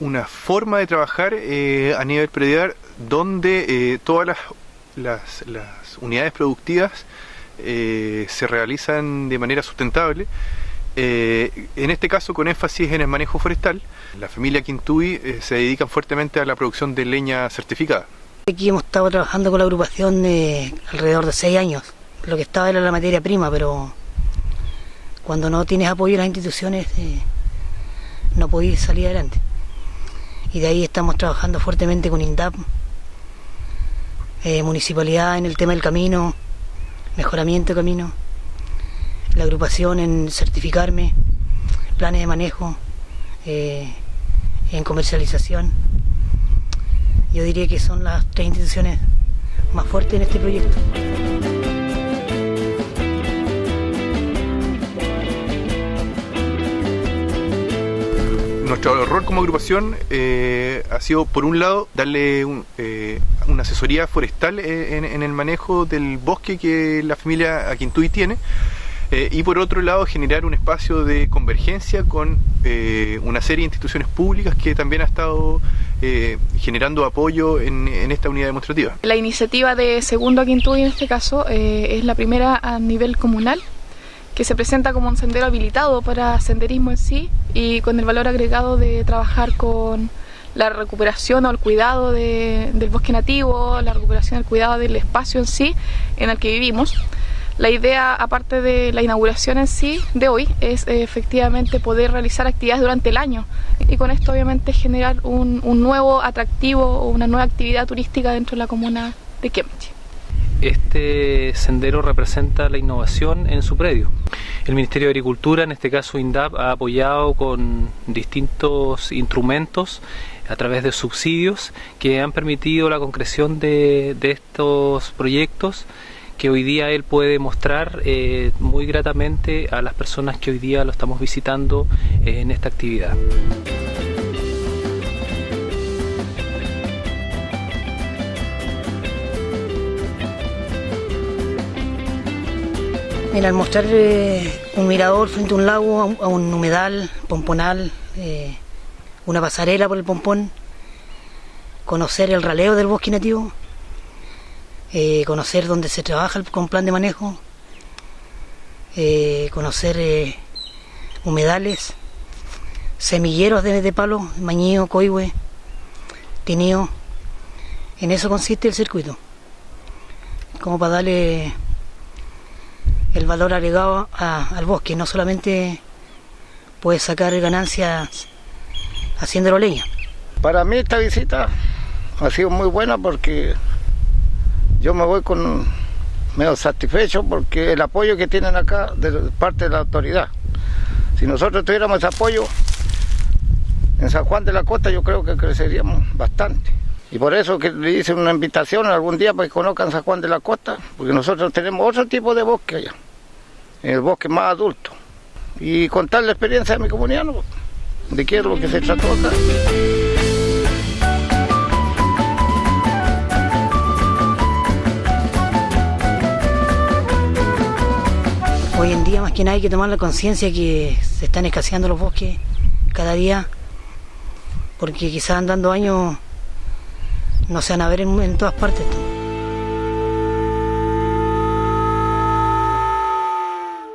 una forma de trabajar eh, a nivel predial donde eh, todas las, las, unidades productivas se realizan de manera sustentable. en este caso con énfasis en el manejo forestal, la familia Quintuy se dedica fuertemente a la producción de leña certificada. Aquí hemos estado trabajando con la agrupación de alrededor de seis años. Lo que estaba era la materia prima, pero cuando no tienes apoyo de las instituciones eh, no podéis salir adelante. Y de ahí estamos trabajando fuertemente con INDAP, eh, municipalidad en el tema del camino, mejoramiento de camino, la agrupación en certificarme, planes de manejo, eh, en comercialización. Yo diría que son las tres instituciones más fuertes en este proyecto. Nuestro rol como agrupación eh, ha sido, por un lado, darle eh, una asesoría forestal eh, en, el manejo del bosque que la familia Aquintuy tiene, y por otro lado, generar un espacio de convergencia con una serie de instituciones públicas que también ha estado generando apoyo en, en, esta unidad demostrativa. La iniciativa de Segundo Aquintuy, en este caso, es la primera a nivel comunal que se presenta como un sendero habilitado para senderismo en sí y con el valor agregado de trabajar con la recuperación o el cuidado del bosque nativo, la recuperación, el cuidado del espacio en sí en el que vivimos. La idea, aparte de la inauguración en sí de hoy, es eh, efectivamente poder realizar actividades durante el año y con esto obviamente generar un, nuevo atractivo o una nueva actividad turística dentro de la comuna de Kemchi. Este sendero representa la innovación en su predio. El Ministerio de Agricultura, en este caso INDAP, ha apoyado con distintos instrumentos a través de subsidios que han permitido la concreción de, estos proyectos que hoy día él puede mostrar eh, muy gratamente a las personas que hoy día lo estamos visitando eh, en esta actividad. Mira, al mostrar eh, un mirador frente a un lago, a un, humedal, pomponal, eh, una pasarela por el pompón, conocer el raleo del bosque nativo, eh, conocer dónde se trabaja con plan de manejo, conocer humedales, semilleros de, de palo, mañío, coihue, tinío. En eso consiste el circuito, como para darle el valor agregado al bosque, no solamente puedes sacar ganancias haciéndolo leña. Para mí esta visita ha sido muy buena porque yo me voy con medio satisfecho porque el apoyo que tienen acá de parte de la autoridad. Si nosotros tuviéramos ese apoyo en San Juan de la Costa yo creo que creceríamos bastante. Y por eso que le hice una invitación algún día para que conozcan San Juan de la Costa, porque nosotros tenemos otro tipo de bosque allá el bosque más adulto. Y contar la experiencia de mi comunidad, de qué es lo que se trató acá. Hoy en día más que nada hay que tomar la conciencia que se están escaseando los bosques cada día, porque quizás andando años no se van a ver en todas partes.